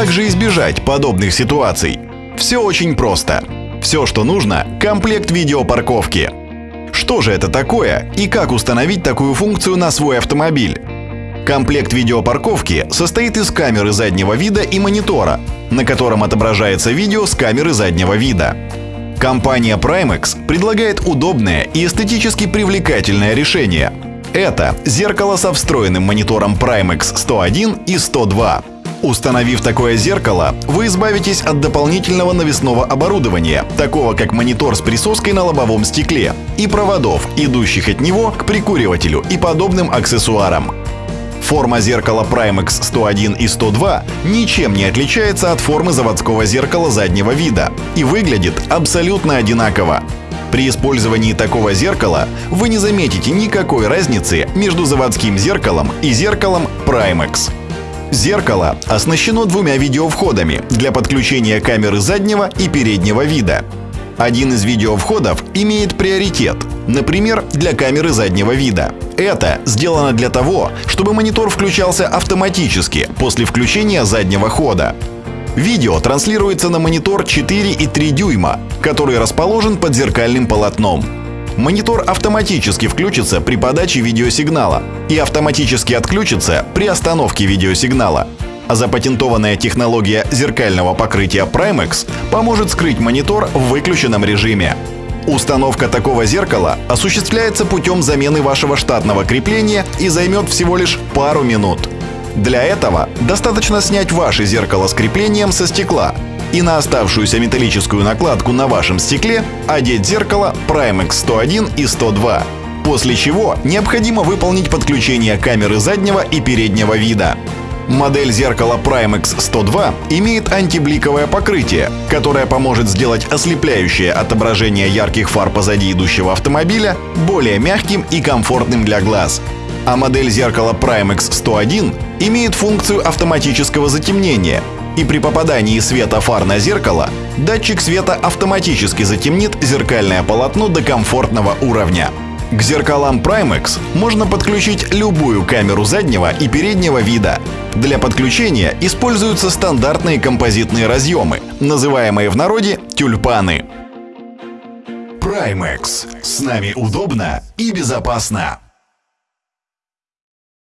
также избежать подобных ситуаций? Все очень просто. Все, что нужно – комплект видеопарковки. Что же это такое и как установить такую функцию на свой автомобиль? Комплект видеопарковки состоит из камеры заднего вида и монитора, на котором отображается видео с камеры заднего вида. Компания Primex предлагает удобное и эстетически привлекательное решение. Это зеркало со встроенным монитором Primex 101 и 102. Установив такое зеркало, вы избавитесь от дополнительного навесного оборудования, такого как монитор с присоской на лобовом стекле, и проводов, идущих от него к прикуривателю и подобным аксессуарам. Форма зеркала Primex 101 и 102 ничем не отличается от формы заводского зеркала заднего вида и выглядит абсолютно одинаково. При использовании такого зеркала вы не заметите никакой разницы между заводским зеркалом и зеркалом Primex. Зеркало оснащено двумя видеовходами для подключения камеры заднего и переднего вида. Один из видеовходов имеет приоритет, например, для камеры заднего вида. Это сделано для того, чтобы монитор включался автоматически после включения заднего хода. Видео транслируется на монитор 4,3 дюйма, который расположен под зеркальным полотном. Монитор автоматически включится при подаче видеосигнала и автоматически отключится при остановке видеосигнала. А запатентованная технология зеркального покрытия Primex поможет скрыть монитор в выключенном режиме. Установка такого зеркала осуществляется путем замены вашего штатного крепления и займет всего лишь пару минут. Для этого достаточно снять ваше зеркало с креплением со стекла и на оставшуюся металлическую накладку на вашем стекле одеть зеркало Primex 101 и 102. После чего необходимо выполнить подключение камеры заднего и переднего вида. Модель зеркала Primex 102 имеет антибликовое покрытие, которое поможет сделать ослепляющее отображение ярких фар позади идущего автомобиля более мягким и комфортным для глаз. А модель зеркала Primex 101 имеет функцию автоматического затемнения, и при попадании света фар на зеркало датчик света автоматически затемнит зеркальное полотно до комфортного уровня. К зеркалам Primex можно подключить любую камеру заднего и переднего вида. Для подключения используются стандартные композитные разъемы, называемые в народе тюльпаны. Primex. С нами удобно и безопасно.